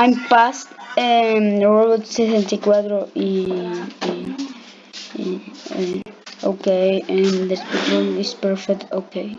I'm past um, Robot 64 y, y, y, y okay and the speed is perfect okay.